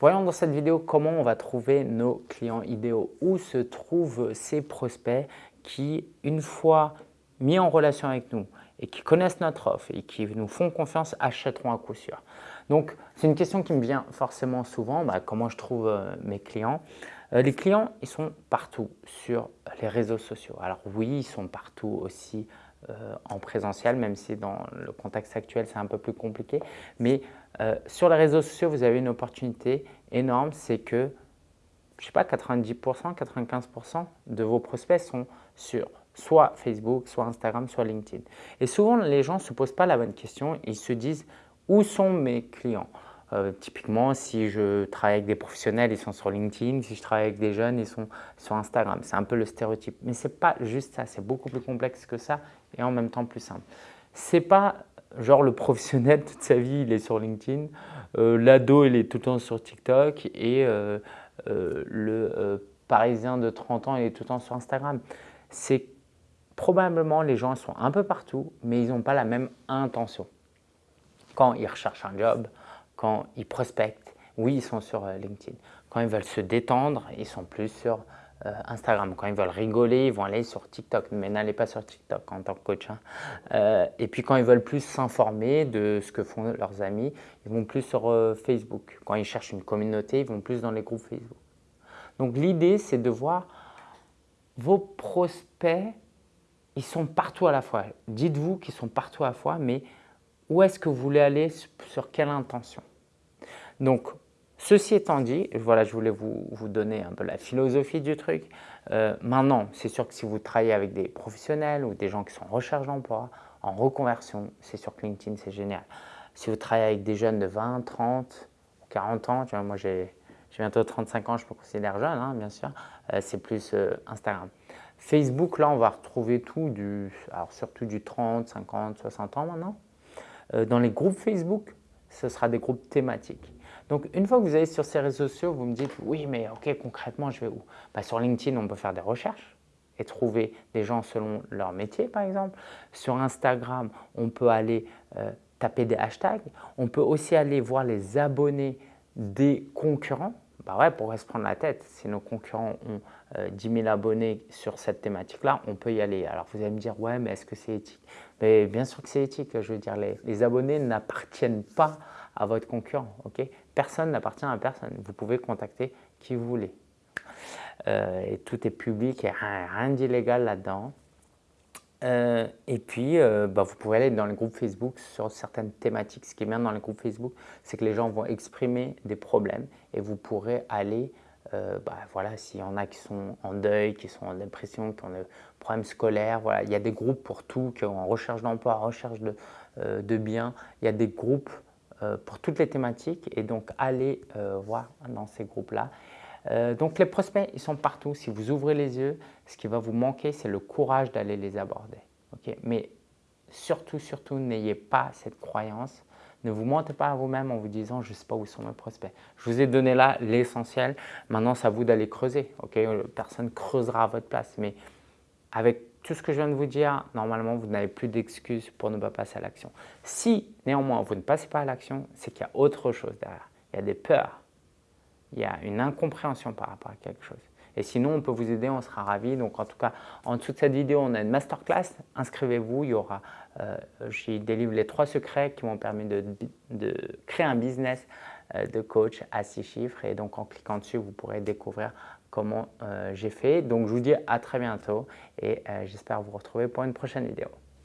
Voyons dans cette vidéo comment on va trouver nos clients idéaux, où se trouvent ces prospects qui, une fois mis en relation avec nous et qui connaissent notre offre et qui nous font confiance, achèteront à coup sûr. Donc, c'est une question qui me vient forcément souvent, bah, comment je trouve euh, mes clients euh, Les clients, ils sont partout sur les réseaux sociaux. Alors oui, ils sont partout aussi euh, en présentiel, même si dans le contexte actuel, c'est un peu plus compliqué. Mais euh, sur les réseaux sociaux, vous avez une opportunité énorme, c'est que, je ne sais pas, 90%, 95% de vos prospects sont sur soit Facebook, soit Instagram, soit LinkedIn. Et souvent, les gens ne se posent pas la bonne question, ils se disent « où sont mes clients ?» Euh, typiquement, si je travaille avec des professionnels, ils sont sur LinkedIn. Si je travaille avec des jeunes, ils sont sur Instagram. C'est un peu le stéréotype. Mais ce n'est pas juste ça. C'est beaucoup plus complexe que ça et en même temps plus simple. Ce n'est pas genre le professionnel, toute sa vie, il est sur LinkedIn. Euh, l'ado, il est tout le temps sur TikTok. Et euh, le parisien de 30 ans, il est tout le temps sur Instagram. C'est probablement les gens sont un peu partout, mais ils n'ont pas la même intention. Quand ils recherchent un job, quand ils prospectent, oui, ils sont sur euh, LinkedIn. Quand ils veulent se détendre, ils sont plus sur euh, Instagram. Quand ils veulent rigoler, ils vont aller sur TikTok. Mais n'allez pas sur TikTok en tant que coach. Hein. Euh, et puis quand ils veulent plus s'informer de ce que font leurs amis, ils vont plus sur Facebook. Quand ils cherchent une communauté, ils vont plus dans les groupes Facebook. Donc l'idée, c'est de voir vos prospects, ils sont partout à la fois. Dites-vous qu'ils sont partout à la fois, mais où est-ce que vous voulez aller, sur quelle intention? Donc, ceci étant dit, voilà, je voulais vous, donner un peu la philosophie du truc. Euh, maintenant, c'est sûr que si vous travaillez avec des professionnels ou des gens qui sont en recherche d'emploi, en reconversion, c'est sur LinkedIn, c'est génial. Si vous travaillez avec des jeunes de 20, 30, 40 ans, tu vois, moi j'ai bientôt 35 ans, je me considère jeune, hein, bien sûr, euh, c'est plus euh, Instagram. Facebook, là, on va retrouver tout, du, alors surtout du 30, 50, 60 ans maintenant. dans les groupes Facebook, ce sera des groupes thématiques. Donc, une fois que vous allez sur ces réseaux sociaux, vous me dites « oui, mais ok, concrètement, je vais où? Bah, Sur LinkedIn, on peut faire des recherches et trouver des gens selon leur métier, par exemple. Sur Instagram, on peut aller euh, taper des hashtags. On peut aussi aller voir les abonnés des concurrents. Bah ouais, pour se prendre la tête, si nos concurrents ont 10 euh, 000 abonnés sur cette thématique-là, on peut y aller. Alors vous allez me dire, ouais, mais est-ce que c'est éthique? Mais Bien sûr que c'est éthique. Je veux dire, les, les abonnés n'appartiennent pas à votre concurrent. ok? Personne n'appartient à personne. Vous pouvez contacter qui vous voulez. Euh, et tout est public, et rien, rien d'illégal là-dedans. Euh, et puis, euh, bah, vous pouvez aller dans les groupes Facebook sur certaines thématiques. Ce qui est bien dans les groupes Facebook, c'est que les gens vont exprimer des problèmes et vous pourrez aller, bah, voilà, s'il y en a qui sont en deuil, qui sont en dépression, qui ont des problèmes scolaires, voilà, il y a des groupes pour tout, qui sont en recherche d'emploi, recherche de, biens. Il y a des groupes pour toutes les thématiques et donc allez euh, voir dans ces groupes-là. Euh, donc les prospects, ils sont partout. Si vous ouvrez les yeux, ce qui va vous manquer, c'est le courage d'aller les aborder. Mais surtout, surtout, n'ayez pas cette croyance. Ne vous mentez pas à vous-même en vous disant « je ne sais pas où sont mes prospects ». Je vous ai donné là l'essentiel. Maintenant, c'est à vous d'aller creuser. Personne creusera à votre place. Mais avec tout ce que je viens de vous dire, normalement, vous n'avez plus d'excuses pour ne pas passer à l'action. Si, néanmoins, vous ne passez pas à l'action, c'est qu'il y a autre chose derrière. Il y a des peurs, il y a une incompréhension par rapport à quelque chose. Et sinon, on peut vous aider, on sera ravis. Donc, en tout cas, en dessous de cette vidéo, on a une masterclass. Inscrivez-vous, il y aura, euh, j'y délivre les trois secrets qui m'ont permis de, créer un business de coach à six chiffres. Et donc, en cliquant dessus, vous pourrez découvrir comment euh, j'ai fait. Donc je vous dis à très bientôt et euh, j'espère vous retrouver pour une prochaine vidéo.